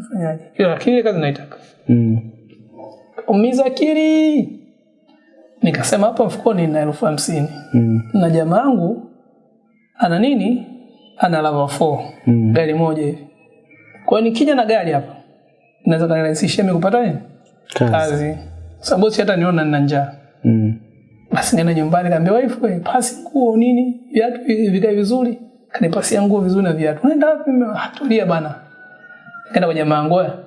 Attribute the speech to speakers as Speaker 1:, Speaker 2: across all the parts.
Speaker 1: nafanyaje? Ile kazi naitaka.
Speaker 2: Mm.
Speaker 1: Umiza akili. Nikasema hapa mfukoni nina elfu hamsini
Speaker 2: Mm.
Speaker 1: na jamaa yangu ana nini? Ana lava 4
Speaker 2: Mm.
Speaker 1: gari moja hivi. Kwa hiyo nikija na gari hapa naweza kanirahisishia mimi kupata nini?
Speaker 2: Kazi.
Speaker 1: Kazi. Sababu bosi hata niona nina njaa.
Speaker 2: Mm.
Speaker 1: Basi nenda nyumbani kaambia wife wewe pasi nguo nini viatu vikae vizuri. Kanipasia nguo vizuri na viatu. Unaenda wapi? Mimi, "Ah, bana. Nikaenda kwenye mangoya yangu. "Oya,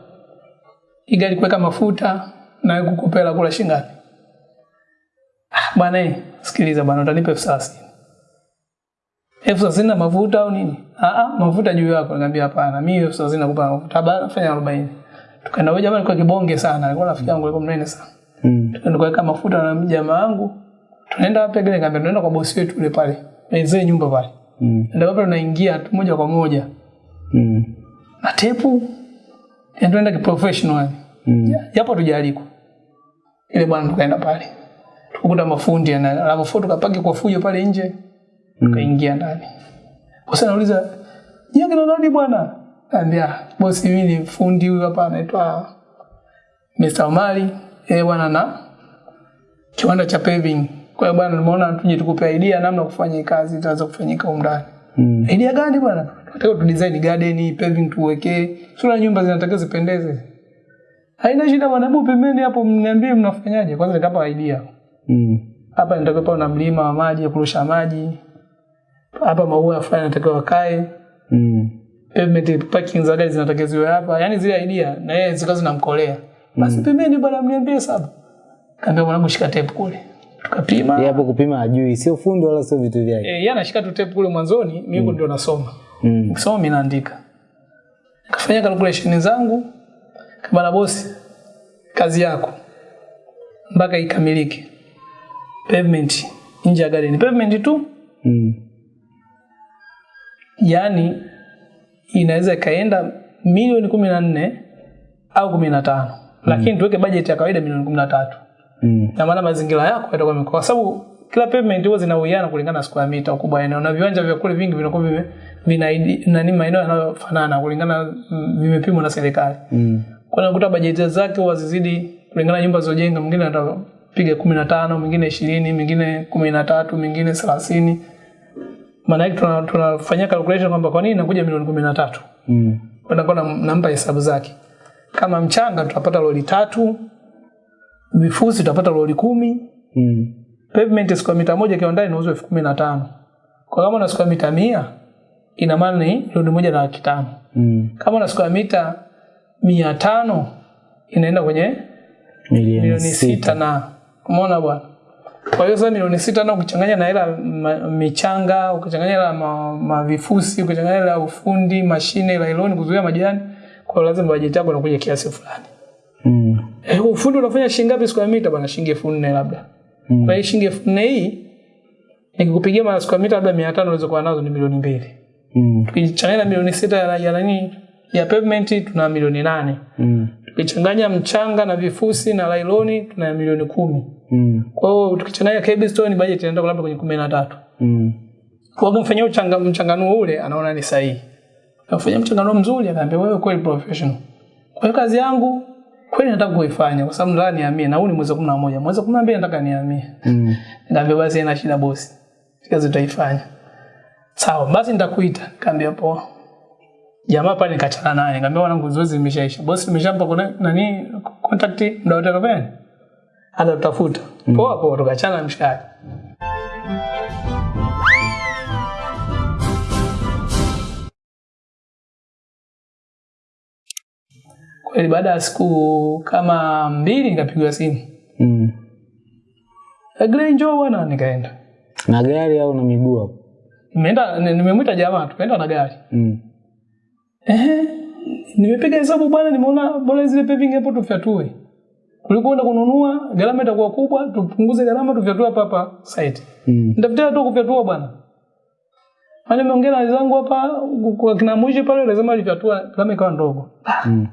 Speaker 1: Hii gari kuweka mafuta na kukupela kula shilingi ngapi? Ah, bwana eh, sikiliza bwana utanipa elfu thelathini. Elfu thelathini na mafuta au nini? Ah ah, mafuta juu yako. Nikamwambia hapana, mimi elfu thelathini nakupa mafuta. Bana fanya 40. Tukaenda huyo jamaa alikuwa kibonge sana, alikuwa rafiki yangu alikuwa mnene sana.
Speaker 2: Mm.
Speaker 1: Tukaenda kuweka mafuta na jamaa wangu. Tunaenda wapi gani? Nikamwambia tunaenda kwa bosi wetu yule pale. Mzee nyumba pale.
Speaker 2: Mm.
Speaker 1: Ndio hapo tunaingia moja kwa moja.
Speaker 2: Mm.
Speaker 1: Na tepu. Ya tunaenda kiprofessional.
Speaker 2: Mm.
Speaker 1: Japo tujaliko. Ile bwana tukaenda pale. Tukakuta mafundi na alafu foto kapaki kwa fujo pale nje. mm. Tukaingia ndani. Bosi anauliza, "Yeye kina nani bwana?" Anambia, "Bosi mimi ni fundi huyu hapa anaitwa Mr. Omari." eh bwana na kiwanda cha paving. Kwa hiyo bwana nimeona tuje tukupe idea namna kufanya kazi itaweza kufanyika huko ndani.
Speaker 2: Mm.
Speaker 1: Idea gani bwana? Tunataka tu design garden, paving tuwekee. Sura nyumba zinataka zipendeze. Haina shida bwana, hebu pembeni hapo mniambie mnafanyaje. Kwanza nitapa idea.
Speaker 2: Mm.
Speaker 1: Hapa nitakuwa na mlima wa maji, ya kurusha maji. Hapa maua fulani natakiwa wakae.
Speaker 2: Mm.
Speaker 1: Pavement parking za gari zinatakiwa ziwe hapa. Yaani zile idea na yeye zikazo zinamkolea. Basi mm. pembeni bwana mniambie sababu. Kaambia mwanangu shika tape kule. Tukapima.
Speaker 2: Yeye hapo kupima ajui, sio fundi wala sio vitu vyake.
Speaker 1: Eh, yeye anashika tu tape kule mwanzoni, mimi ndio nasoma.
Speaker 2: Mm.
Speaker 1: so mimi naandika. Kafanya calculation zangu. Bana bosi, kazi yako mpaka ikamilike. Pavement nje ya gari ni pavement tu,
Speaker 2: Mm.
Speaker 1: yaani inaweza ikaenda milioni kumi na nne au kumi na tano lakini tuweke bajeti ya kawaida milioni kumi na tatu
Speaker 2: Mm.
Speaker 1: na maana mazingira yako yatakuwa kwa sababu kila pavement huwa zinauiana kulingana na square meter ukubwa wa eneo na viwanja vya kule vingi vinakuwa vime vina nani maeneo yanayofanana kulingana vimepimwa na serikali.
Speaker 2: Mm.
Speaker 1: Kwa nakuta bajeti zake huwa zizidi kulingana nyumba zilizojenga, mwingine atapiga piga 15, mwingine 20, mwingine 13, mwingine 30. Maana yake tuna- tunafanyia calculation kwamba kwa nini inakuja milioni 13.
Speaker 2: Mm.
Speaker 1: nakuwa nampa hesabu zake. Kama mchanga tutapata lori tatu, vifusi tutapata lori kumi,
Speaker 2: Mm.
Speaker 1: Pavement square mita moja kiwandani inauzwa elfu kumi na tano. Kwa kama una square mita mia ina maana ni milioni moja na laki tano.
Speaker 2: Mm.
Speaker 1: Kama una square mita mia tano inaenda kwenye
Speaker 2: Milioni
Speaker 1: sita na umeona bwana. Kwa hiyo sasa milioni sita na ukichanganya na hela michanga, ukichanganya hela ma, mavifusi, ukichanganya hela ufundi, mashine, lailoni kuzuia majani, kwa hiyo lazima bajeti yako inakuja kiasi fulani.
Speaker 2: Mm.
Speaker 1: Eh, ufundi unafanya shilingi ngapi square mita bwana? Shilingi elfu nne labda.
Speaker 2: Mm.
Speaker 1: Kwa hiyo shilingi elfu nne hii nikikupigia mara square mita labda 500 unaweza kuwa nazo ni milioni mbili.
Speaker 2: Mm.
Speaker 1: Tukichanganya na milioni sita ya ya nani ya pavement tuna milioni nane.
Speaker 2: Mm.
Speaker 1: Tukichanganya mchanga na vifusi na lailoni tuna milioni kumi.
Speaker 2: Mm.
Speaker 1: Kwa hiyo tukichanganya cobblestone budget inaenda labda kwenye kumi na tatu.
Speaker 2: Mm.
Speaker 1: Kwa hiyo mfanyia uchanga mchanganuo ule anaona ni sahihi. Afanya mchanganuo mzuri akaambia wewe kweli professional. Kwa hiyo kazi yangu kweli nataka kuifanya kwa sababu nataka nihamie na huu ni mwezi wa 11. Mwezi wa 12 nataka nihamie.
Speaker 2: Mm.
Speaker 1: ndio basi haina shida bosi. Kazi utaifanya Sawa, basi nitakuita. kaambia poa. Jamaa pale nikachana naye. Nikamwambia wanangu zoezi limeshaisha. Bosi nimeshampa kuna nani contact ndio utakapenda. Hata tutafuta. Poa poa tukachana mshikaji mshikaji. Kweli baada ya siku kama mbili nikapigwa simu.
Speaker 2: Mm.
Speaker 1: Agree njoo bwana nikaenda.
Speaker 2: Na gari au na miguu hapo?
Speaker 1: Nimeenda nimemwita jamaa tukaenda na gari.
Speaker 2: Mm.
Speaker 1: Ehe. Nimepiga hesabu bwana nimeona bora zile paving hapo tufyatue. Kuliko kwenda kununua gharama itakuwa kubwa tupunguze gharama tufyatue hapa hapa site.
Speaker 2: Mm.
Speaker 1: Nitafutia tu kufyatua bwana. Wale nimeongea na wenzangu hapa kwa kina mwishi pale lazima alifyatua gharama ikawa ndogo.
Speaker 2: Mm.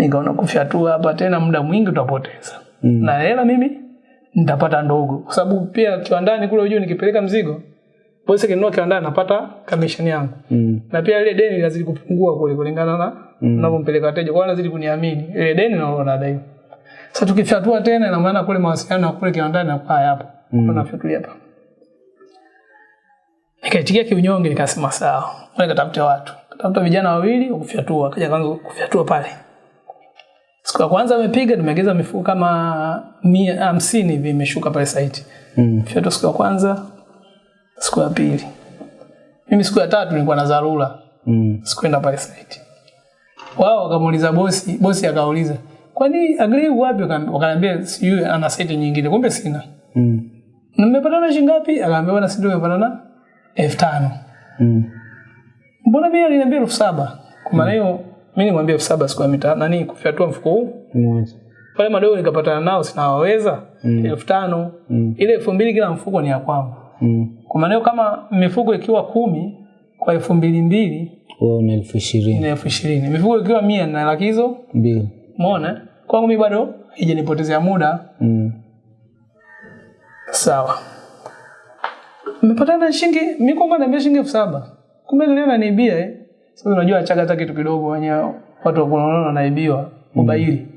Speaker 1: Nikaona kufyatua hapa tena muda mwingi utapoteza.
Speaker 2: Mm.
Speaker 1: Na hela mimi nitapata ndogo kwa sababu pia kiwandani kule unajua nikipeleka mzigo bosi kinunua kiwandani napata commission yangu.
Speaker 2: Mm.
Speaker 1: na pia ile deni lazidi kupungua kule kulingana na
Speaker 2: Mm.
Speaker 1: unavyompeleka wateja kwa wanazidi kuniamini ile deni na nadai sasa tukifyatua tena ina maana kule mawasiliano ya kule kiwandani na hayapo
Speaker 2: Mm.
Speaker 1: tunafyatulia hapa nikaitikia kiunyonge nikasema sawa nikatafuta watu katafuta vijana wawili wa kufyatua akaja kwanza kufyatua pale siku ya kwanza amepiga tumeongeza mifuko kama mia hamsini hivi imeshuka pale site
Speaker 2: Mm.
Speaker 1: Fiatu siku ya kwanza siku ya pili mimi siku ya tatu nilikuwa na dharura
Speaker 2: Mm.
Speaker 1: sikuenda pale site. Wao wakamuuliza bosi, bosi akauliza, "Kwani agree wapi?" Wakaniambia sijui ana site nyingine, kumbe sina.
Speaker 2: Mm.
Speaker 1: "Na mmepatana shilingi ngapi?" Akaambia bwana, sisi tumepatana elfu tano.
Speaker 2: Mm.
Speaker 1: Mbona mimi aliniambia elfu saba? Kwa maana hiyo mimi nimwambia elfu saba siku ya mita nani kufyatua mfuko huu.
Speaker 2: mmoja
Speaker 1: Pale madogo nikapatana nao sinawaweza
Speaker 2: Mm.
Speaker 1: elfu tano.
Speaker 2: Mm.
Speaker 1: Ile elfu mbili kila mfuko ni ya kwangu.
Speaker 2: Mm.
Speaker 1: Kwa maana kama mifuko ikiwa kumi kwa elfu mbili mbili
Speaker 2: elfu ishirini.
Speaker 1: ni elfu ishirini. Mifuko ikiwa mia na laki hizo
Speaker 2: Mbili.
Speaker 1: Umeona? Kwangu mimi bado haijanipotezea muda.
Speaker 2: Mm.
Speaker 1: Sawa. Mmepatana shilingi, mimi kwangu naambia shilingi elfu saba. Kumbe leo ananiibia eh. Sasa unajua achaga hata kitu kidogo wenyewe watu wanaona wanaibiwa ubaili.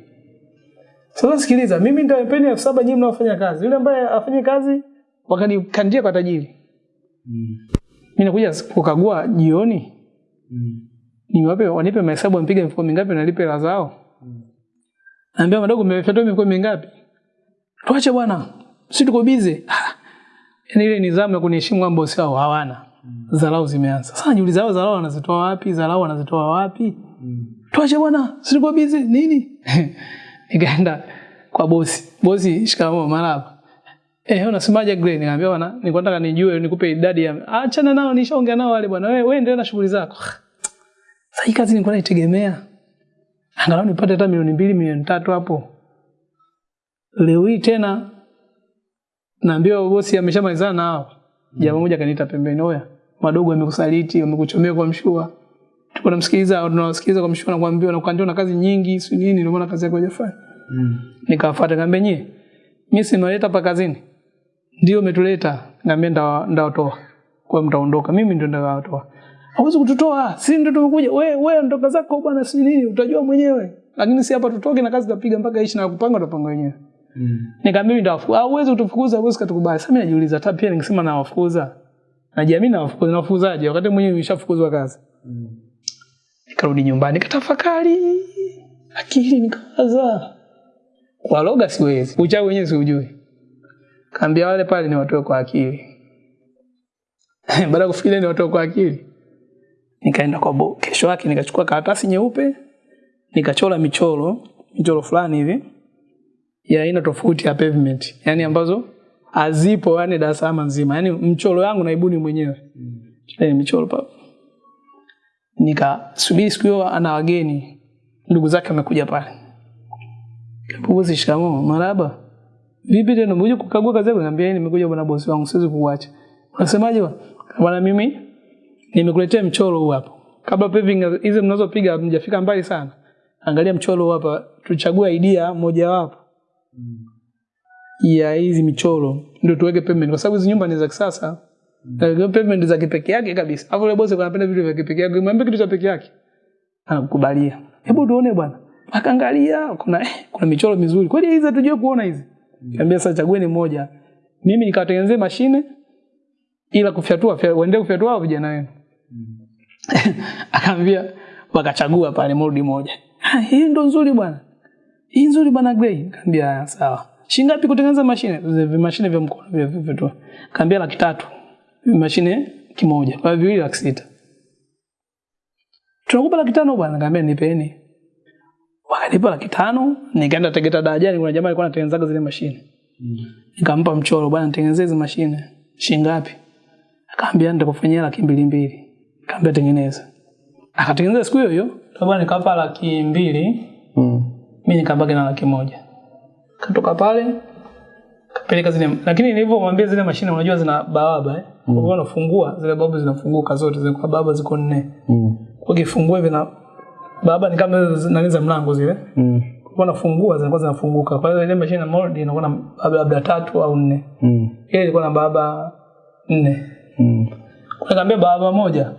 Speaker 1: Sasa sikiliza, mimi nitawapeni elfu saba nyinyi mnaofanya kazi. Yule ambaye afanye kazi wakanikandia kwa tajiri.
Speaker 2: Mm.
Speaker 1: Mimi nakuja kukagua jioni,
Speaker 2: Mm.
Speaker 1: niwape wanipe mahesabu mpige mfuko mingapi nalipe la zao. Mm. Naambia madogo mmefyatua mifuko mingapi? Tuache bwana. Sisi tuko busy. Ah. Yaani ile nidhamu ya kuniheshimu kwamba sio hawana. Dharau zimeanza. Sasa najiuliza hao dharau wanazitoa wapi? Dharau wanazitoa wapi?
Speaker 2: Mm.
Speaker 1: Tuache bwana. Sisi busy. Nini? Nikaenda kwa bosi. Bosi, shikamoo marhaba. Eh, unasemaje Gray? Nikamwambia bwana, nilikuwa nataka nijue nikupe idadi ya achana nao nishaongea nao wale bwana. Wewe wewe endelea na shughuli zako. Sasa hii kazi nilikuwa naitegemea. Angalau nipate hata milioni mbili, milioni tatu hapo. Leo hii tena naambiwa bosi ameshamalizana nao. Jamaa mmoja kaniita pembeni, oya, madogo yamekusaliti, wamekuchomea kwa mshua. Tuko namsikiliza, tunawasikiliza kwa mshua na kuambiwa na kuambiwa na kazi nyingi, si nini, ndio maana kazi yako haijafanya.
Speaker 2: Mm.
Speaker 1: Nikawafuata nikamwambia nyie, mimi si nimeleta hapa kazini. Ndio umetuleta. ngambia nda ndawatoa. Kwa mtaondoka, mimi ndio ndawatoa. Hawezi kututoa, si ndio tumekuja. Wewe wewe ondoka zako bwana, si nini, utajua mwenyewe. Lakini si hapa tutoke na kazi tutapiga mpaka ishi na kupanga tutapanga wenyewe.
Speaker 2: Mm.
Speaker 1: Nikamwambia ndio afu. Hauwezi kutufukuza, hauwezi katukubali. Sasa mimi najiuliza hata pia ningesema nawafukuza. Najiamini nawafukuza, nawafukuzaje wakati mwenyewe nimeshafukuzwa kazi.
Speaker 2: Mm.
Speaker 1: Nikarudi nyumbani nikatafakari. Akili nikawaza. Kwa loga siwezi. Uchawi wenyewe siujui. Kaambia wale pale ni watoe kwa akili. Baada ya kufikiria ni watoe kwa akili. Nikaenda kwa bo. Kesho yake nikachukua karatasi nyeupe, nikachora michoro, michoro fulani hivi ya aina tofauti ya pavement, yani ambazo hazipo yani Dar es Salaam nzima. Yani mchoro yangu naibuni mwenyewe. Mm. Eh, michoro pa. Nikasubiri siku hiyo ana wageni. Ndugu zake wamekuja pale. Kapuzi shikamoo. maraba. Vipi tena umekuja kukagua kazi yako? Niambia yeye nimekuja bwana bosi wangu, siwezi kukuacha. Unasemaje bwana? Bwana mimi nimekuletea mchoro huu hapa. Kabla paving hizi mnazopiga mjafika mbali sana. Angalia mchoro huu hapa, tuchague idea moja wapo ya hizi michoro ndio tuweke pavement kwa sababu hizi nyumba ni za kisasa. Na pavement za kipekee yake kabisa. Hapo yule bosi anapenda vitu vya kipekee yake. Mwambie kitu cha pekee yake. Anakukubalia. Hebu tuone bwana. Akaangalia kuna eh, kuna michoro mizuri. Kweli hizi hatujui kuona hizi. Niambia sasa chagueni moja. Mimi nikawatengenezea mashine ila kufyatua waendelee waende kufyatua hao vijana wenu. mm. Akaambia wakachagua pale mold moja. Ah, hii ndo nzuri bwana. Hii nzuri bwana grey Kaambia sawa. Shilingi ngapi kutengeneza mashine? Vile mashine vya mkono vya vifyatua. Kaambia laki tatu. Mashine kimoja. Kwa viwili laki sita. Tunakupa laki tano bwana. Kaambia nipeni. Wakanipa laki tano, nikaenda Tegeta darajani, kuna jamaa alikuwa anatengenezaga zile mashine. Nikampa mchoro, bwana nitengenezee hizo mashine. Shilingi ngapi? Akaambia nitakufanyia laki mbili mbili. Akaambia tengeneza. Akatengeneza siku hiyo hiyo. Bwana nikampa laki mbili,
Speaker 2: Mm.
Speaker 1: mimi nikabaki na laki moja. Katoka pale kapeleka zile lakini nilivyomwambia zile mashine unajua zina bawaba eh. Kwa unafungua zile bawaba zinafunguka zote zile kwa bawaba ziko nne.
Speaker 2: Mm.
Speaker 1: Kwa kifungua hivi na bawaba ni kama nani za mlango zile.
Speaker 2: Mm.
Speaker 1: Kwa nafungua zinakuwa zinafunguka. Kwa hiyo ile mashine ya mold inakuwa na baba labda tatu au nne.
Speaker 2: Mm.
Speaker 1: Ile ilikuwa na baba nne.
Speaker 2: Mm.
Speaker 1: Kwa nikamwambia baba moja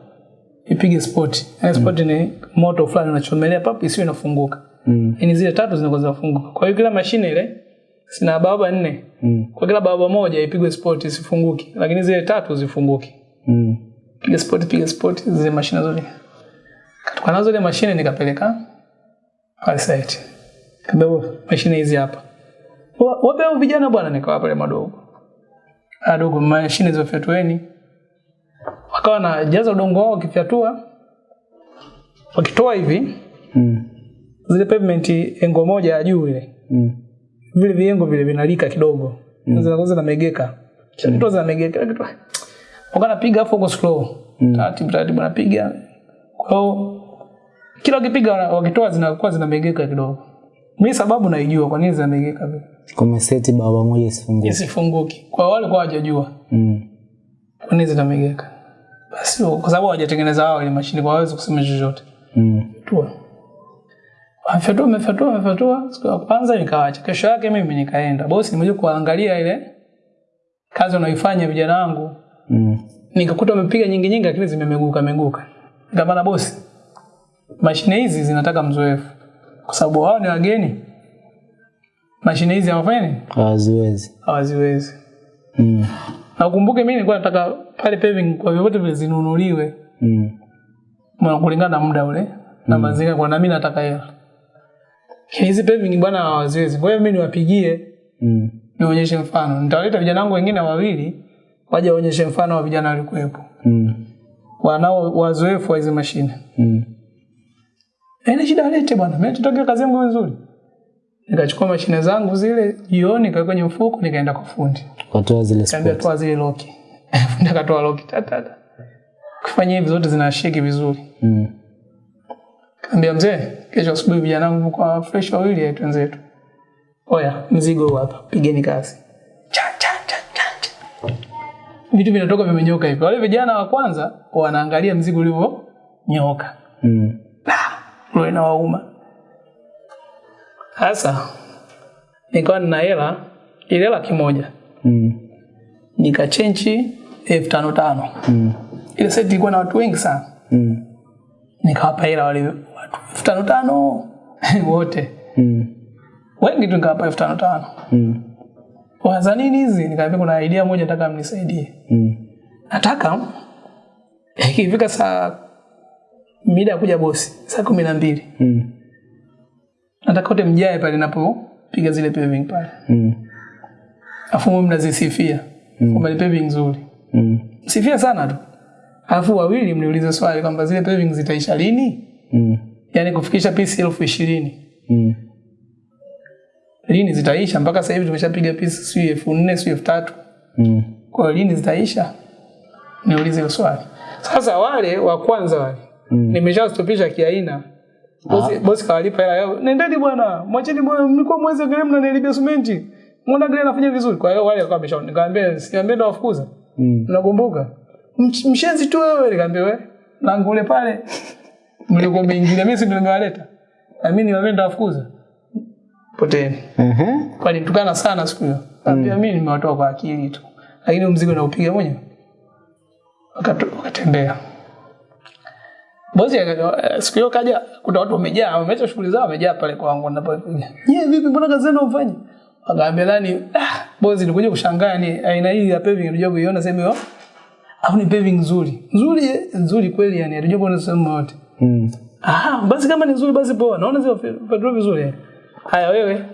Speaker 1: ipige spoti. Yaani spoti ni moto fulani unachomelea papo isiwe inafunguka.
Speaker 2: Mm.
Speaker 1: ni zile tatu zinakuwa zinafunguka. Kwa hiyo kila mashine ile sina baba nne.
Speaker 2: Mm.
Speaker 1: Kwa kila baba moja ipigwe spoti isifunguki, lakini zile tatu zifunguki.
Speaker 2: Mm.
Speaker 1: Piga spoti, piga spoti zile mashine zote. Katoka nazo ile mashine nikapeleka pale site. Kaambia mashine hizi hapa. Wa- Wape hao vijana bwana nikawa pale madogo. Adogo mashine za fyatueni. Wakawa na jaza udongo wao wakifyatua. Wakitoa hivi
Speaker 2: Mm.
Speaker 1: Zile pavement engo moja ya juu ile.
Speaker 2: Mm.
Speaker 1: Vile viengo vile vinalika kidogo. Mm. Zinakuwa zinamegeka. Kisha kitu zinamegeka kitu. Wakawa napiga afu uko slow.
Speaker 2: Mm.
Speaker 1: Taratibu taratibu napiga. Kwa hiyo kila ukipiga wakitoa zinakuwa zinamegeka kidogo. Mimi sababu naijua kwa nini zinamegeka vile.
Speaker 2: Kumeseti baba moja isifunguke.
Speaker 1: sifunguki Kwa wale kwa hawajajua
Speaker 2: Mm.
Speaker 1: kwa nini zinamegeka. Basi kwa sababu hawajatengeneza wao ile mashine kwa hawezi kusema chochote.
Speaker 2: Mm.
Speaker 1: Tua. Wamefyatua, wamefyatua, wamefyatua. Siku ya kwanza nikaacha. Kesho yake mimi nikaenda. Bosi nimekuja kuangalia ile kazi wanaoifanya vijana wangu.
Speaker 2: Mm.
Speaker 1: Nikakuta wamepiga nyingi nyingi lakini zimemeguka meguka. Nikamwambia bosi, mashine hizi zinataka mzoefu. Kwa sababu wao ni wageni. Mashine hizi hawafanya nini?
Speaker 2: Hawaziwezi.
Speaker 1: Hawaziwezi.
Speaker 2: Mm.
Speaker 1: Na ukumbuke mimi nilikuwa nataka pale paving kwa vyovyote vile zinunuliwe
Speaker 2: Mm.
Speaker 1: Kulingana na muda ule na mazingira kwa na mimi nataka hela. Hizi paving bwana hawaziwezi. Kwa hiyo mimi niwapigie
Speaker 2: Mm.
Speaker 1: nionyeshe mfano. Nitawaleta vijana wangu wengine wawili waje waonyeshe mfano wa vijana walikuwepo.
Speaker 2: Mm.
Speaker 1: Wanao wazoefu wa hizi mashine.
Speaker 2: Mm.
Speaker 1: Haina shida alete bwana. Mimi tutokea kazi yangu nzuri. Nikachukua mashine zangu zile jioni kaweka kwenye mfuko nikaenda kwa fundi.
Speaker 2: katoa zile
Speaker 1: Kaambia toa zile loki. Fundi akatoa loki tatata Kufanya hivi zote zinashiki vizuri.
Speaker 2: Mm.
Speaker 1: Kaambia mzee, kesho asubuhi vijana wangu kwa fresh wawili yetu wenzetu. Oya, mzigo hapa, pigeni kazi. Cha cha cha cha. Vitu vinatoka vimenyoka hivi. Wale vijana wa kwanza wanaangalia mzigo ulivyo nyoka.
Speaker 2: Mm.
Speaker 1: Roho inawauma. Sasa nikawa nina hela ile laki moja
Speaker 2: Mm.
Speaker 1: nikachenji elfu tano tano.
Speaker 2: Mm.
Speaker 1: Ile seti ilikuwa na watu wengi sana.
Speaker 2: Mm.
Speaker 1: Nikawapa hela wale elfu tano tano wote
Speaker 2: Mm.
Speaker 1: wengi tu nikawapa elfu tano tano.
Speaker 2: Mm.
Speaker 1: Waza nini hizi? nikaambia kuna idea moja nataka mnisaidie.
Speaker 2: Mm.
Speaker 1: Nataka ikifika saa mida ya kuja bosi saa kumi na mbili
Speaker 2: Mm.
Speaker 1: nataka wote mjae pale napopiga zile paving pale,
Speaker 2: Mm.
Speaker 1: afu mnazisifia kwamba ni paving nzuri,
Speaker 2: Mm.
Speaker 1: sifia sana tu, alafu wawili mniulize swali kwamba zile paving zitaisha lini,
Speaker 2: Mm.
Speaker 1: Yaani kufikisha pisi elfu ishirini
Speaker 2: Mm.
Speaker 1: lini zitaisha? Mpaka sasa hivi tumeshapiga pisi sijui elfu nne sijui elfu tatu
Speaker 2: Mm.
Speaker 1: kwa hiyo lini zitaisha? Niulize hilo swali. Sasa wale wa kwanza wale
Speaker 2: Mm.
Speaker 1: nimeshastopisha kiaina. Bosi, bosi kawalipa hela yao. Nendeni bwana, mwacheni bwana, mlikuwa mwezi angalia mnanilipia simenti. Mbona gari anafanya vizuri? Kwa hiyo wale wakawa wamesha Nikamwambia, siambia ndo wafukuza.
Speaker 2: Mm.
Speaker 1: Unakumbuka? Mshenzi tu wewe, nikamwambia wewe. Langu ule pale. Mlikuwa mmeingilia mimi si ndio nimewaleta. Na mimi niwaambia ndo wafukuza. Poteni.
Speaker 2: Ehe.
Speaker 1: Walitukana sana siku hiyo. Kaambia mimi nimewatoa kwa akili tu. Lakini mzigo naupiga mwenyewe. Wakatu- Wakatembea. Bosi aka- siku hiyo kaja kuna watu wamejaa, wameacha shughuli zao wamejaa pale kwangu ninapopiga. Nyie vipi mbona kazi zenu ufanye? Akaambia nani, ah, bosi nilikuja kushangaa ni aina hii ya paving nilikuja kuiona sehemu hiyo. Au ni paving nzuri. Nzuri eh, nzuri kweli yani, nilikuja kuona sehemu yote.
Speaker 2: Mm.
Speaker 1: Ah, basi kama ni nzuri basi poa. Naona zile petrol vizuri. Haya wewe,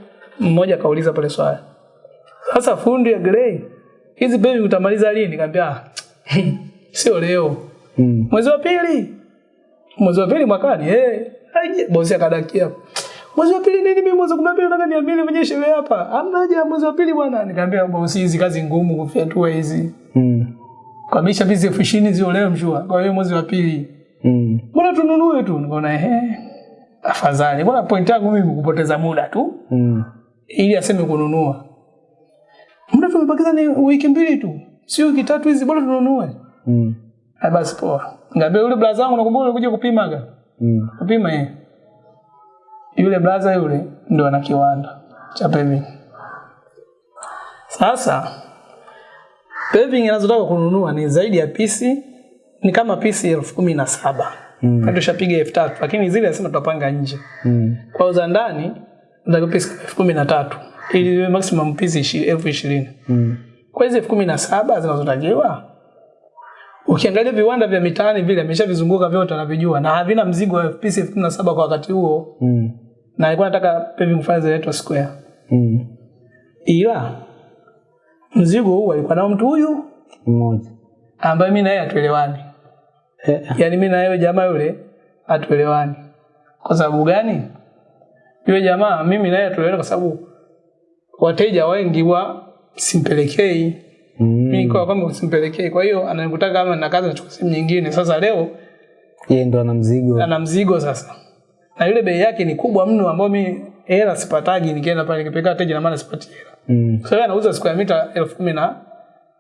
Speaker 1: mmoja kauliza pale swali. Sasa fundi ya grey, hizi baby utamaliza lini? Nikamwambia ah, sio leo.
Speaker 2: Mm.
Speaker 1: Mwezi wa pili. Mwezi wa pili mwakani. Eh, aje bosi akadakia. Mwezi wa pili nini mimi mwezi wa 12 nataka niambie mwenye sherehe hapa. Hamna haja mwezi wa pili bwana. Nikamwambia bosi hizi kazi ngumu kufyatua hizi.
Speaker 2: Mm.
Speaker 1: Kwa misha bizi elfu ishirini zio leo mshua. Kwa hiyo mwezi wa pili.
Speaker 2: Mm.
Speaker 1: Mbona tununue tu? Nikaona ehe. Afadhali. Mbona point yangu mimi kupoteza muda tu
Speaker 2: Mm.
Speaker 1: ili aseme kununua. Muda tumebakiza ni wiki mbili tu. Sio wiki tatu hizi bora tununue.
Speaker 2: Mm.
Speaker 1: Ah basi poa. Ngambia yule blaza wangu nakumbuka ulikuja kupimaga.
Speaker 2: Mm.
Speaker 1: Kupima yeye. Yule blaza yule ndo ana kiwanda cha paving. Sasa paving anazotaka kununua ni zaidi ya pisi ni kama pisi elfu kumi na saba mm. tushapiga elfu tatu lakini zile nasema tutapanga nje
Speaker 2: Mm.
Speaker 1: kwa za ndani pisi elfu kumi na tatu ili maximum pisi elfu ishirini
Speaker 2: Mm.
Speaker 1: kwa hizi elfu kumi na saba zinazotakiwa ukiangalia viwanda vya mitaani vile ameshavizunguka vyote anavijua na havina mzigo wa pisi elfu kumi na saba kwa wakati huo
Speaker 2: Mm.
Speaker 1: na alikuwa nataka paving file zinaitwa square
Speaker 2: Mm.
Speaker 1: ila mzigo huu alikuwa nao mtu huyu
Speaker 2: Mmoja.
Speaker 1: ambaye mi naye hatuelewani
Speaker 2: Eh.
Speaker 1: Yaani mi na yule jamaa yule hatuelewani kwa sababu gani yule jamaa mimi naye hatuelewani kwa sababu wateja wengi wa simpelekei
Speaker 2: Mm.
Speaker 1: mimi kwa kwamba simpelekei kwa hiyo ananikutaka kama na kazi nachukua simu nyingine sasa leo
Speaker 2: Yeye ndo ana mzigo.
Speaker 1: ana mzigo sasa na yule bei yake ni kubwa mno ambayo mi hela sipatagi nikienda pale nikipeleka wateja na maana sipati hela
Speaker 2: Mm.
Speaker 1: kwa hiyo anauza siku ya mita elfu kumi na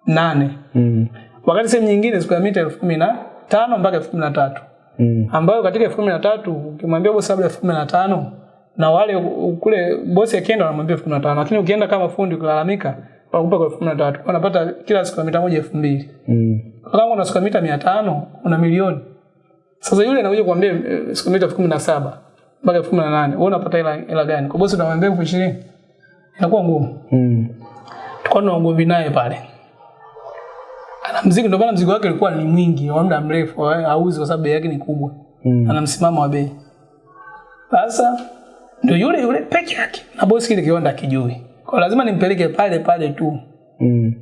Speaker 1: nane
Speaker 2: Mm.
Speaker 1: wakati sehemu nyingine siku ya mita elfu kumi na tano mpaka elfu kumi na tatu.
Speaker 2: Mm.
Speaker 1: ambayo katika elfu kumi na tatu ukimwambia bosi labda elfu kumi na tano na wale kule bosi akienda wanamwambia elfu kumi na tano. Lakini ukienda kama fundi ukilalamika wanakupa kwa elfu kumi na tatu. Unapata kila siku mita moja elfu mbili.
Speaker 2: Mm.
Speaker 1: kama una siku mita mia tano una milioni. Sasa yule anakuja kuambia eh, siku mita elfu kumi na saba mpaka elfu kumi na nane. Wewe unapata hela hela gani? Kwa bosi unamwambia elfu ishirini. Inakuwa ngumu.
Speaker 2: Mm.
Speaker 1: tukawa na ugomvi naye pale ana mzigo ndio maana mzigo wake ulikuwa ni mwingi wa muda mrefu eh, hauzi kwa sababu bei yake ni kubwa
Speaker 2: Mm.
Speaker 1: ana msimamo wa bei sasa ndio yule yule peke yake na bosi kile kiwanda kijui kwa lazima nimpeleke pale pale tu
Speaker 2: Mm.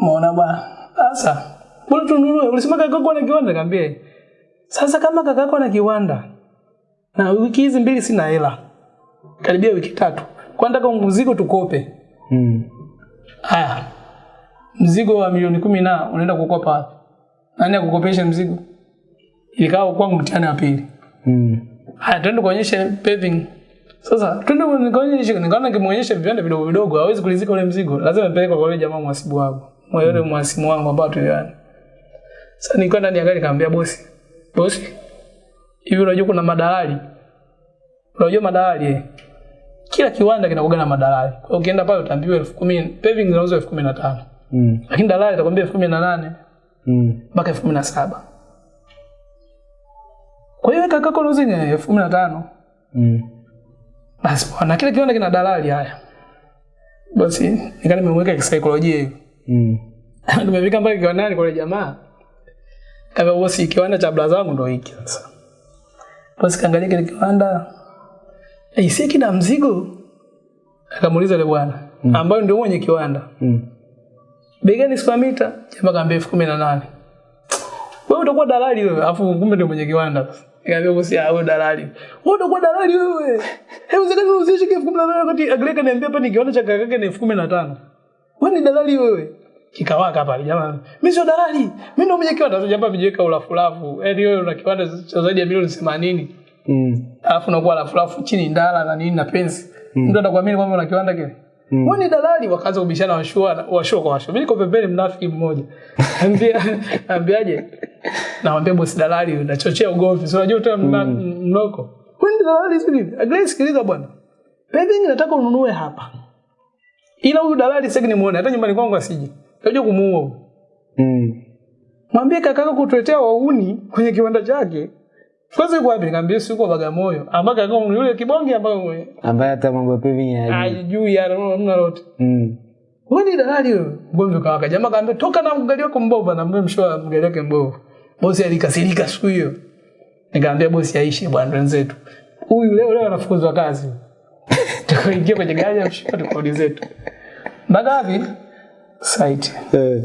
Speaker 1: Umeona bwana. Sasa bora tununue. Ulisema kakako ana kiwanda kaambia Sasa kama kaka kwa ana kiwanda na wiki hizi mbili sina hela. Karibia wiki tatu. Kwa nataka mzigo tukope.
Speaker 2: Mm.
Speaker 1: Haya. Mzigo wa milioni kumi na unaenda kukopa wapi? Nani akukopesha mzigo? Ikawa kwangu mtihani wa pili.
Speaker 2: Mm.
Speaker 1: Haya, twende kuonyesha paving. Sasa twende nikaonyeshe, nikaona kimuonyesha vipande vidogo vidogo hawezi kulizika ule mzigo. Lazima nipeleke kwa yule jamaa mwasibu wangu. Mwa yule mwasimu wangu ambao tuliana. Sasa nilikuwa ndani ya gari nikamwambia bosi, bosi, hivi unajua kuna madalali? Unajua madalali eh? Kila kiwanda kinakuwa na madalali. Kwa hiyo ukienda pale utaambiwa elfu kumi, paving zinauzwa elfu kumi na tano.
Speaker 2: Mm.
Speaker 1: Lakini dalali atakwambia elfu kumi na nane
Speaker 2: Mm.
Speaker 1: mpaka elfu kumi na saba. Kwa hiyo kakako kaka ni elfu kumi na tano.
Speaker 2: Mm.
Speaker 1: Basi bwana, kile kiwanda kina dalali haya. Basi nikaa nimemweka kisaikolojia hivi.
Speaker 2: Mm.
Speaker 1: Tumefika mpaka kiwandani kwa yule jamaa. Kama bosi kiwanda cha blaza wangu ndio hiki sasa. basi kaangalia kile kiwanda. Eh, si kina mzigo. Akamuuliza yule bwana mm. ambaye ndio mwenye kiwanda.
Speaker 2: Mm.
Speaker 1: Bei gani square meter? Jamaa kaambia elfu kumi na nane. Wewe utakuwa dalali wewe, afu kumbe ndio mwenye kiwanda sasa. Nikamwambia bosi, ah wewe dalali. Wewe utakuwa dalali wewe. Hebu zikani unuzishe elfu kumi na nane wakati Agreka niambia hapa ni kiwanda cha kakake ni elfu kumi na tano. Wewe ni dalali wewe. Kikawaka pale jamaa. Mimi sio dalali. Mimi ndio mwenye kiwanda. Sasa jamaa amejiweka ulafulafu. Yaani wewe una kiwanda cha zaidi ya milioni 80.
Speaker 2: Mm.
Speaker 1: Alafu unakuwa lafulafu chini ndala na nini na pensi. Mtu atakuamini kwamba una kiwanda kile.
Speaker 2: Mm.
Speaker 1: Wewe ni dalali wakaanza kubishana washua washua kwa washua. Mimi niko pembeni mnafiki mmoja. Ambia ambiaje? Naambia bosi dalali unachochea ugomvi. Sio unajua tena mna- mnoko. Wewe ni dalali si? Agree sikiliza bwana. Paving nataka ununue hapa. Ila huyu dalali sasa nimuone hata nyumbani kwangu asije. Unajua kumuua.
Speaker 2: Mm.
Speaker 1: Mwambie kaka kutuletea wauni kwenye kiwanda chake. Kwanza kwa wapi? Nikamwambia si yuko Bagamoyo. ambaye kakako ni yule kibonge ambayo
Speaker 2: Ambaye hata mambo ya pevi ya
Speaker 1: hajui hamna lote
Speaker 2: Mm.
Speaker 1: Wewe ni dalali wewe. Mgomvi ukawaka. Jamaa kaambia toka na mgali wako mbovu na mbona mshoa mgali wake mbovu. Bosi alikasirika siku hiyo. Nikamwambia bosi aishi bwana wenzetu. Huyu leo leo anafukuzwa kazi. Tukaingia kwenye gari ya mshoa tukodi zetu. Mbaga wapi? Site.
Speaker 2: Eh.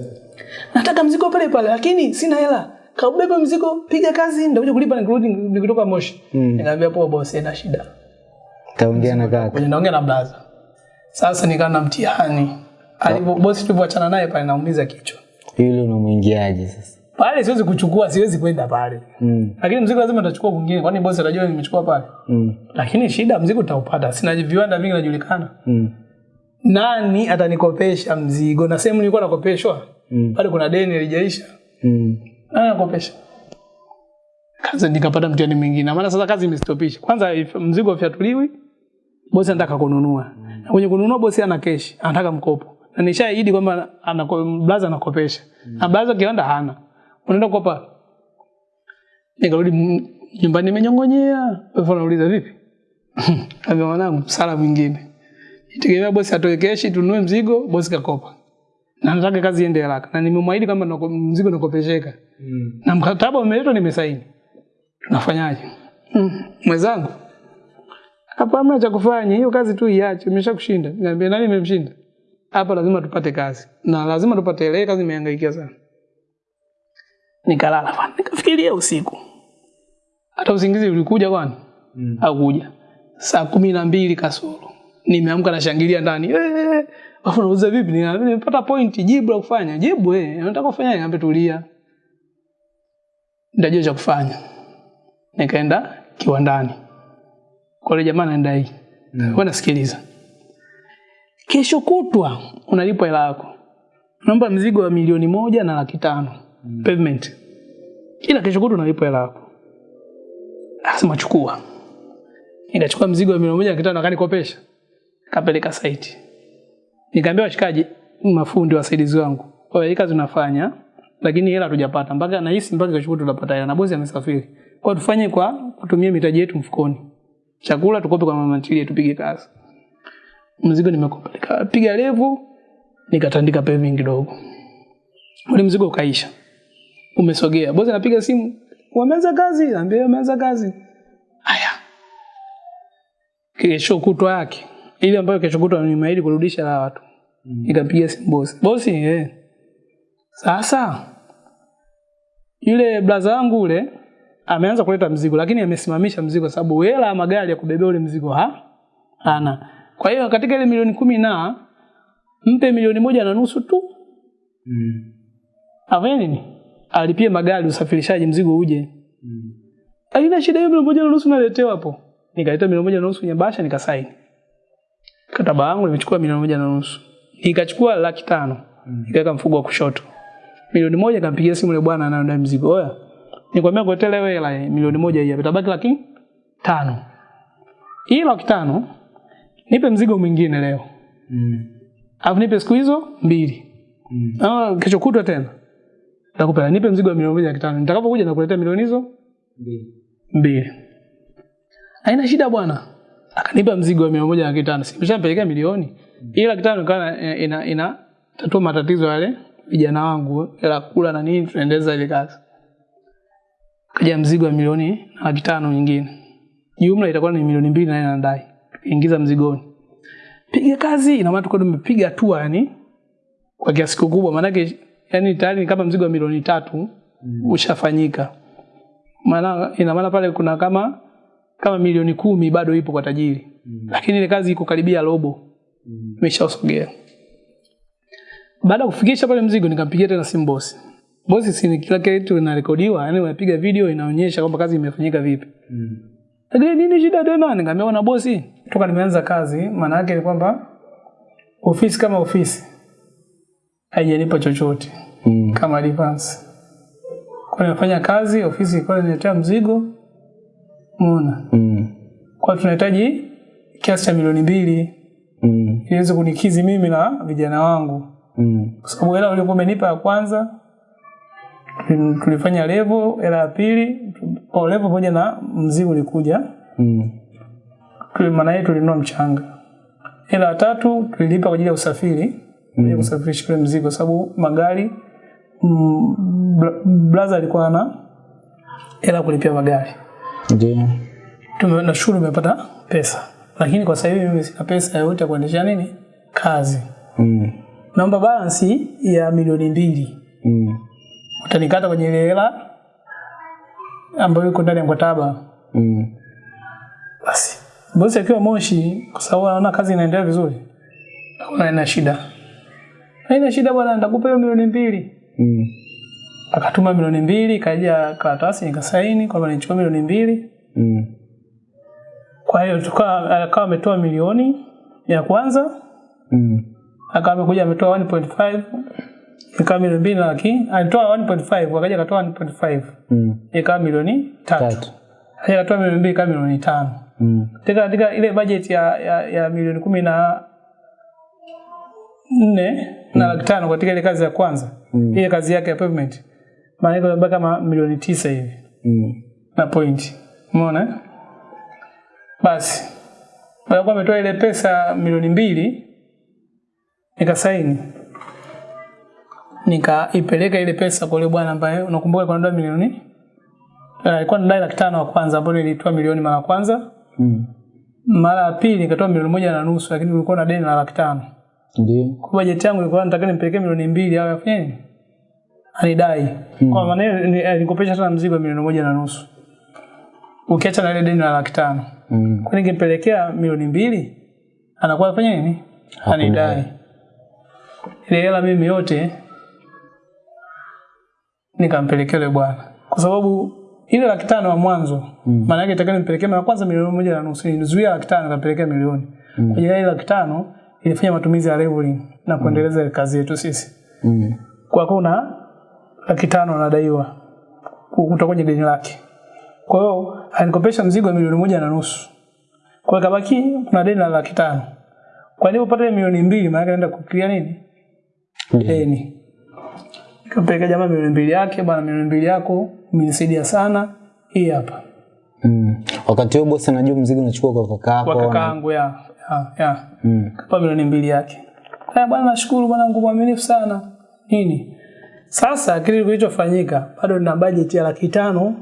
Speaker 1: Nataka mzigo pale pale lakini sina hela. Kaubebe mzigo, piga kazi, ndakuja kulipa nikirudi nikitoka Moshi.
Speaker 2: Mm.
Speaker 1: nikaambia poa bosi, ina shida.
Speaker 2: Taongea na kaka.
Speaker 1: Naongea na blaza. Sasa nikaa na mtihani. alipo bosi tulivyoachana naye pale naumiza kichwa.
Speaker 2: Yule unamwingiaje sasa?
Speaker 1: Pale siwezi kuchukua, siwezi kwenda pale.
Speaker 2: Mm.
Speaker 1: Lakini mzigo lazima nitachukua kwingine, kwani bosi atajua nimechukua pale.
Speaker 2: Mm.
Speaker 1: Lakini shida mzigo utaupata. Sina viwanda vingi najulikana.
Speaker 2: Mm.
Speaker 1: Nani atanikopesha mzigo? Na sehemu nilikuwa nakopeshwa.
Speaker 2: Mm.
Speaker 1: Pale kuna deni lijaisha.
Speaker 2: Mm.
Speaker 1: Nani kopesha Kazi nikapata mtihani mwingine. Maana sasa kazi imestopisha. Kwanza mzigo ufyatuliwi, bosi anataka kununua. Na kwenye kununua bosi ana keshi, anataka mkopo. Na nishaahidi kwamba blaza anakopesha. Na blaza kiwanda hana. unaenda kukopa nikarudi nyumbani nimenyongonyea Bosi anauliza vipi ambia mwanangu msala mwingine itegemea bosi atoe keshi tununue mzigo bosi kakopa na nataka kazi iende haraka. Na nimemwahidi kwamba mzigo nakopesheka.
Speaker 2: Mm.
Speaker 1: na mkataba umeletwa nimesaini. Tunafanyaje mm. mwenzangu. Hapa hamna cha kufanya. Hiyo kazi tu iache. Imesha kushinda niambia nani imemshinda hapa lazima tupate kazi. Na lazima tupate ile kazi imehangaikia sana. Nikalala bwana. Nikafikiria usiku. Hata usingizi ulikuja kwani?
Speaker 2: Mm.
Speaker 1: hakuja saa kumi na mbili kasoro. Nimeamka nashangilia ndani. "Eh, afu nauliza vipi? Nimepata point jibu la kufanya. Jibu eh unataka kufanya niambia tulia. Ndajua cha kufanya. Nikaenda kiwandani. Kwa yule jamaa naenda hii.
Speaker 2: Mm.
Speaker 1: wewe nasikiliza kesho kutwa unalipwa hela yako. Naomba mzigo wa milioni moja na laki tano.
Speaker 2: Mm.
Speaker 1: pavement ila kesho kutwa unalipwa hela yako. Asema chukua. Nikachukua mzigo wa milioni moja na laki tano akanikopesha kapeleka site nikaambia washikaji mafundi wasaidizi wangu. Oya kazi unafanya lakini hela hatujapata. Mpaka nahisi mpaka kesho tutapata hela. Na bosi amesafiri. Kwa tufanye kwa kutumia mitaji yetu mfukoni. Chakula tukope kwa mama ntilie tupige kazi. Mzigo nimekopeleka piga levu nikatandika paving kidogo. Ule mzigo ukaisha. Umesogea. Bosi anapiga simu. Wameanza kazi? Naambia wameanza kazi. Haya kesho kutwa yake ile ambayo kesho kutwa nimeahidi kurudisha la watu
Speaker 2: Mm.
Speaker 1: nikampigia simu bosi bosi eh. sasa yule blaza wangu ule ameanza kuleta mzigo lakini amesimamisha mzigo sababu hela ya magari ya kubebea ule mzigo ha ana. kwa hiyo katika ile milioni kumi na mpe milioni moja na nusu tu
Speaker 2: Mm.
Speaker 1: afanye nini alipie magari usafirishaji mzigo uje
Speaker 2: Mm.
Speaker 1: haina shida hiyo milioni moja na nusu naletewa hapo nikaleta milioni moja na nusu kwenye bahasha nikasaini mkataba wangu nimechukua milioni moja na nusu. Nikachukua laki tano. Nikaweka mfuko wa kushoto. Milioni moja kampigia simu yule bwana anaenda mzigo. Oya. Nikwambia kuletea leo hela milioni moja hii itabaki laki tano. Hii laki tano nipe mzigo mwingine leo.
Speaker 2: Mm.
Speaker 1: alafu nipe siku hizo mbili.
Speaker 2: Mm.
Speaker 1: Ah, kesho kutwa tena. Nitakupa nipe mzigo wa milioni moja laki tano. Nitakapokuja nakuletea milioni hizo
Speaker 2: Mbili.
Speaker 1: mbili. Haina shida bwana akanipa mzigo wa mia moja laki tano. Simeshampelekea milioni. Hii laki tano ikawa ina, ina, ina tatua matatizo yale vijana wangu ila kula na nini tunaendeleza ile kazi. Kaja mzigo wa milioni na laki tano nyingine. Jumla itakuwa ni milioni mbili na nadai ingiza mzigoni. Piga kazi ina maana tulikuwa tumepiga hatua yani kwa kiasi kikubwa. Maanake yani tayari ni kama mzigo wa milioni tatu
Speaker 2: Mm.
Speaker 1: ushafanyika. Maana ina maana pale kuna kama kama milioni kumi bado ipo kwa tajiri
Speaker 2: Mm.
Speaker 1: lakini ile kazi iko karibia robo
Speaker 2: Mm.
Speaker 1: imeshausogea baada ya kufikisha pale mzigo nikampigia tena simu bosi bosi si ni kila kitu inarekodiwa yani unapiga video inaonyesha kwamba kazi imefanyika vipi
Speaker 2: Mm.
Speaker 1: lakini nini shida tena nikamwambia na bosi toka nimeanza kazi maana yake ni kwamba ofisi kama ofisi haijanipa chochote
Speaker 2: Mm.
Speaker 1: kama advance. Kwa nafanya kazi, ofisi ilikuwa inaletea mzigo. Umeona?
Speaker 2: Mm.
Speaker 1: Kwa tunahitaji kiasi cha milioni mbili
Speaker 2: Mm.
Speaker 1: ili kunikizi mimi na vijana wangu.
Speaker 2: Mm.
Speaker 1: Kwa sababu hela uliokuwa umenipa ya kwanza tulifanya levo, hela ya pili kwa levo pamoja na mzigo ulikuja.
Speaker 2: Mm.
Speaker 1: Maana yetu tulinunua mchanga. Hela ya tatu tulilipa kwa ajili ya usafiri. Mm. Ya kusafirisha ule mzigo sababu magari mm, blaza alikuwa ana hela kulipia magari.
Speaker 2: Ndio.
Speaker 1: Nashukuru umepata pesa, lakini kwa sasa hivi mimi sina pesa yoyote ya kuendesha nini kazi.
Speaker 2: Mm.
Speaker 1: Naomba balance ya milioni mbili,
Speaker 2: Mm.
Speaker 1: utanikata kwenye ile hela ambayo iko ndani ya mkataba.
Speaker 2: Mm.
Speaker 1: Basi bosi akiwa Moshi, kwa sababu anaona kazi inaendelea vizuri, hakuna ina shida, haina shida bwana, nitakupa hiyo milioni mbili.
Speaker 2: Mm.
Speaker 1: Akatuma milioni mbili, kaja karatasi nikasaini kwamba nichukua milioni mbili.
Speaker 2: Mm.
Speaker 1: Kwa hiyo akawa ametoa milioni ya kwanza
Speaker 2: Mm.
Speaker 1: akawa amekuja ametoa 1.5 ikawa milioni mbili na laki alitoa 1.5 akaja akatoa 1.5
Speaker 2: Mm.
Speaker 1: ikawa milioni tatu akaja akatoa milioni mbili ikawa milioni tano
Speaker 2: Mm.
Speaker 1: katika ile bajeti ya, ya, ya milioni kumi na nne mm. na laki tano katika ile kazi ya kwanza
Speaker 2: Mm.
Speaker 1: ile kazi yake ya pavement maana yake unabaki kama milioni tisa hivi
Speaker 2: Mm.
Speaker 1: na point. Umeona? eh? Basi. Ya ametoa ile pesa milioni mbili nikasaini. Nikaipeleka ile pesa kwa yule bwana ambaye unakumbuka kwa milioni alikuwa uh, anadai laki tano wa kwanza ambapo nilitoa milioni mara kwanza.
Speaker 2: Mm.
Speaker 1: Mara ya pili nikatoa milioni moja na nusu lakini ulikuwa na deni la laki tano.
Speaker 2: Ndio.
Speaker 1: Kwa bajeti yangu ilikuwa nataka nimpelekee milioni mbili au afanye Anidai. Kwa maana hiyo ni- alikopesha sana mzigo milioni moja na nusu. Ukiacha na ile deni la laki tano.
Speaker 2: Mm.
Speaker 1: Kwa ningempelekea milioni mbili anakuwa afanya nini? Anidai. Ile hela mimi yote nikampelekea yule bwana. Kwa sababu ile laki tano wa mwanzo
Speaker 2: Mm.
Speaker 1: maana yake itakuwa nimpelekea mara kwanza milioni moja na nusu. Nizuia laki tano nikampelekea milioni.
Speaker 2: Mm.
Speaker 1: Kwenye ile laki tano ilifanya matumizi ya leveling na kuendeleza mm. kazi yetu sisi.
Speaker 2: Mm.
Speaker 1: Kwa kuna laki tano anadaiwa kutoka kwenye deni lake. Kwa hiyo anikopesha mzigo wa milioni moja na nusu. Kwa hiyo kabaki kuna deni la laki tano. Kwa nini upate milioni mbili maana anaenda kukilia nini? Deni. Nikampeleka jamaa milioni mbili yake, bwana milioni mbili yako umenisaidia sana. Hii hapa.
Speaker 2: Mm. Wakati huo bosi anajua mzigo unachukua kwa kaka yako.
Speaker 1: Kwa
Speaker 2: kaka
Speaker 1: yangu ya. Ya. ya.
Speaker 2: Mm.
Speaker 1: Kapa milioni mbili yake. Haya bwana nashukuru bwana nguvu mwaminifu sana. Nini? Sasa kile kilichofanyika bado nina budget ya laki tano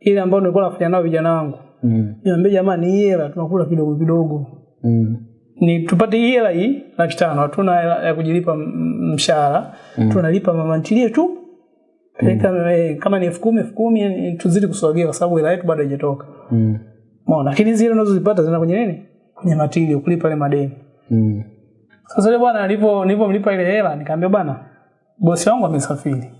Speaker 1: ile ambayo nilikuwa nafanya nao vijana wangu.
Speaker 2: Mm.
Speaker 1: Niambia jamani hii hela tunakula kidogo kidogo.
Speaker 2: Mm.
Speaker 1: Ni tupate hii hela hii laki tano hatuna hela ya kujilipa mshahara. Mm. Tunalipa mama ntilie tu. Peleka eh, kama ni elfu kumi elfu kumi eh, tuzidi kusogea kwa sababu hela yetu bado haijatoka.
Speaker 2: Mm.
Speaker 1: Umeona? Lakini zile unazozipata zina kwenye nini? Kwenye matilio kulipa ile madeni.
Speaker 2: Mm.
Speaker 1: Sasa yule bwana nilipo nilipomlipa ile hela nikamwambia bwana bosi wangu amesafiri.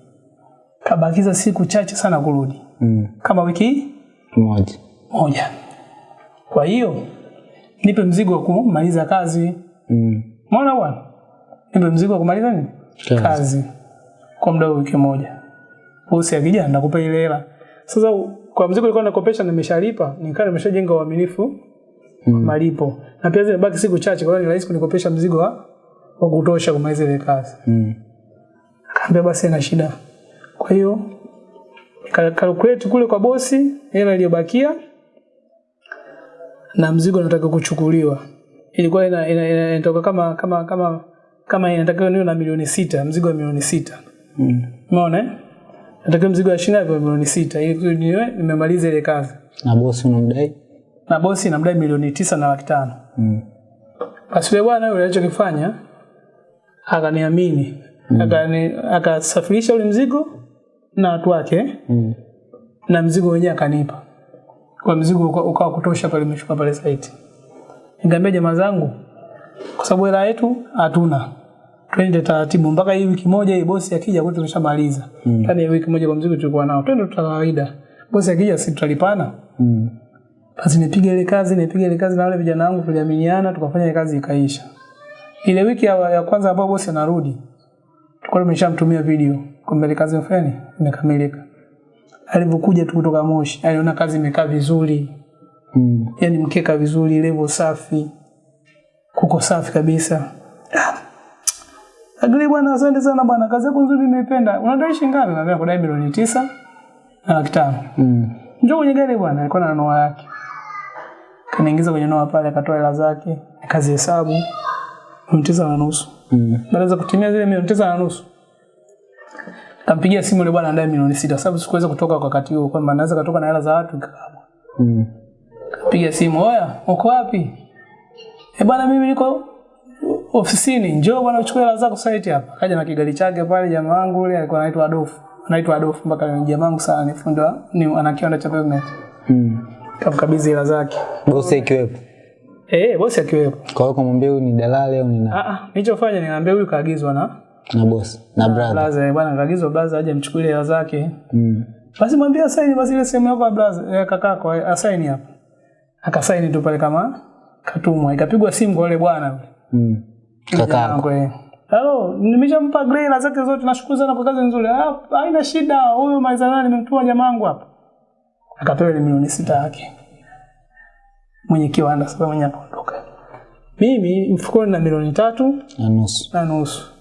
Speaker 1: Kabakiza siku chache sana kurudi.
Speaker 2: Mm.
Speaker 1: Kama wiki
Speaker 2: Moja.
Speaker 1: moja. Kwa hiyo nipe mzigo wa kumaliza kazi.
Speaker 2: Mm.
Speaker 1: Umeona bwana? Nipe mzigo wa kumaliza nini?
Speaker 2: Kazi.
Speaker 1: Kazi. Kwa muda wa wiki moja. Bosi akija ndakupa ile hela. Sasa kwa mzigo nilikuwa nakopesha nimeshalipa, nikawa nimeshajenga uaminifu
Speaker 2: Mm.
Speaker 1: malipo. Na pia zimebaki siku chache kwa hiyo ni rahisi kunikopesha mzigo wa, wa kutosha kumaliza ile kazi.
Speaker 2: Mm.
Speaker 1: Akaambia basi ina shida. Kwa hiyo kalkuleti kule kwa bosi hela iliyobakia na mzigo unataka kuchukuliwa. Ilikuwa ina, ina, ina, inatoka kama kama kama kama inatakiwa niwe na milioni sita, mzigo wa milioni sita.
Speaker 2: Mm.
Speaker 1: Umeona eh? Natakiwa mzigo wa shilingi milioni sita ili niwe nimemaliza ile kazi.
Speaker 2: Na bosi unamdai?
Speaker 1: Na bosi namdai milioni tisa na laki tano.
Speaker 2: Mm.
Speaker 1: Basi yule bwana yule alichokifanya akaniamini. Akani akasafirisha ule mzigo na watu wake
Speaker 2: Mm.
Speaker 1: na mzigo wenyewe akanipa. Kwa mzigo ukawa kutosha pale nimeshuka pale site. Nikamwambia jamaa zangu kwa sababu hela yetu hatuna. Twende taratibu mpaka hii wiki moja hii bosi akija kwetu tumeshamaliza.
Speaker 2: Mm.
Speaker 1: Ndani ya wiki moja kwa mzigo tulikuwa nao. Twende tu kawaida. Bosi akija sisi tutalipana.
Speaker 2: Mm.
Speaker 1: Basi nipiga ile kazi, nipiga ile kazi na wale vijana wangu tuliaminiana, tukafanya ile kazi ikaisha. Ile wiki ya, ya kwanza ambapo bosi anarudi, tulikuwa nimeshamtumia video kwamba ile kazi mfanye imekamilika. Alivyokuja tu kutoka Moshi, aliona kazi imekaa vizuri,
Speaker 2: Mm.
Speaker 1: yani mkeka vizuri, level safi, kuko safi kabisa. Ah, Agli bwana, asante sana bwana, kazi yako nzuri nimeipenda. Unadai shilingi ngapi? Naambia kudai milioni tisa na laki tano.
Speaker 2: Mm.
Speaker 1: Njoo kwenye gari bwana, alikuwa na noa yake. Kaniingiza kwenye noa pale, akatoa hela zake, akazihesabu milioni tisa na nusu.
Speaker 2: Mm.
Speaker 1: Baada za kutimia zile milioni tisa na nusu, kampigia simu yule bwana andaye milioni sita, sababu sikuweza kutoka kwa wakati huo, kwamba naweza katoka na hela za watu.
Speaker 2: Mm.
Speaker 1: Kampigia simu, oya, uko wapi? Eh bwana, mimi niko ofisini, njoo bwana uchukue hela zako site hapa. Kaja na kigari chake pale, jamaa wangu yule alikuwa anaitwa Adolf. Anaitwa Adolf mpaka ni jamaa wangu sana, ni fundi wa ni ana kiwanda cha pavement.
Speaker 2: Mm.
Speaker 1: Kamkabidhi hela zake.
Speaker 2: Bosi ikiwepo.
Speaker 1: Eh, bosi akiwepo.
Speaker 2: Kwa hiyo kumwambia huyu ni dalali au ni nani?
Speaker 1: Ah ah, nilichofanya niambia huyu kaagizwa na
Speaker 2: na bosi na brother.
Speaker 1: blaza, eh, bwana kaagizwa brother aje mchukulie hela zake.
Speaker 2: Mm.
Speaker 1: Basi mwambie asaini basi ile sehemu yako ya brother, ya kakako eh, asaini hapa. Akasaini tu pale kama katumwa. Ikapigwa simu kwa yule bwana.
Speaker 2: Mm. Kaka.
Speaker 1: Yangu, eh. Hello, nimeshampa grey hela zake zote, nashukuru sana kwa kazi nzuri. Ah, haina shida, huyu maizana nimemtuma jamaa wangu hapa. Akapewa ile milioni sita yake. Mwenye kiwanda sasa mwenye anaondoka. Mimi mfukoni na milioni tatu
Speaker 2: Na nusu.
Speaker 1: na nusu.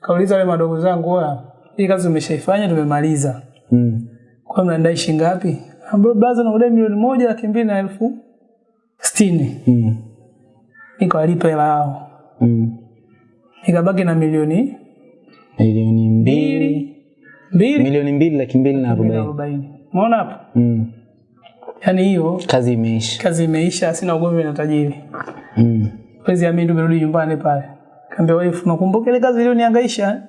Speaker 1: Kauliza wale madogo zangu, wa hii kazi umeshaifanya, tumemaliza.
Speaker 2: Mm.
Speaker 1: Kwa mnadai shilingi ngapi? Ambapo baza nakudai milioni moja laki mbili na elfu sitini.
Speaker 2: Mm.
Speaker 1: Nikawalipa hela yao.
Speaker 2: Mm.
Speaker 1: Nikabaki na milioni
Speaker 2: Milioni mbili.
Speaker 1: mbili
Speaker 2: Milioni mbili laki mbili na
Speaker 1: na arobaini. Umeona hapo?
Speaker 2: Mm.
Speaker 1: Yaani hiyo
Speaker 2: Kazi imeisha.
Speaker 1: kazi imeisha, sina ugomvi na tajiri.
Speaker 2: Mm.
Speaker 1: Wezi amini tumerudi nyumbani pale. Kaambia wife, nakumbuka ile kazi iliyonihangaisha.